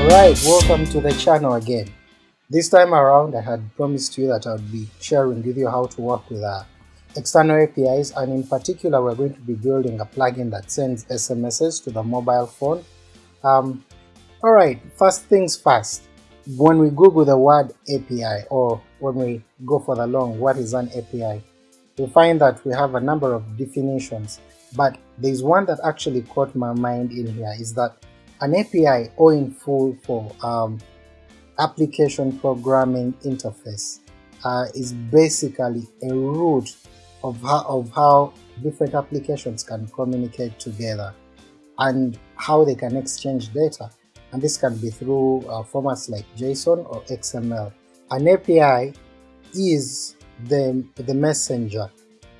Alright, welcome to the channel again. This time around I had promised you that I would be sharing with you how to work with uh, external APIs and in particular we're going to be building a plugin that sends SMSs to the mobile phone. Um, Alright, first things first, when we google the word API or when we go for the long what is an API, we find that we have a number of definitions but there's one that actually caught my mind in here is that an API or in full for um, application programming interface uh, is basically a root of how, of how different applications can communicate together and how they can exchange data and this can be through uh, formats like JSON or XML. An API is the, the messenger,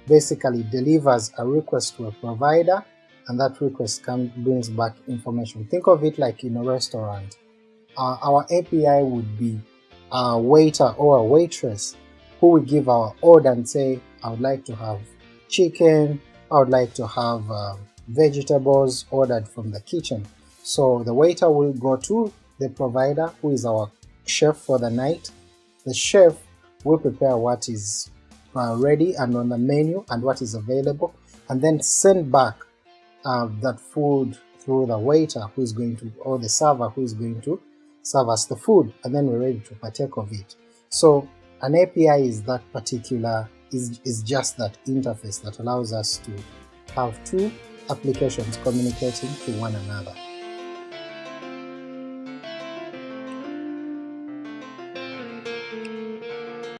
basically delivers a request to a provider and that request can brings back information. Think of it like in a restaurant. Uh, our API would be a waiter or a waitress who would give our order and say, I would like to have chicken, I would like to have uh, vegetables ordered from the kitchen. So the waiter will go to the provider who is our chef for the night. The chef will prepare what is uh, ready and on the menu and what is available and then send back uh, that food through the waiter who is going to or the server who is going to serve us the food and then we're ready to partake of it. So an API is that particular is, is just that interface that allows us to have two applications communicating to one another.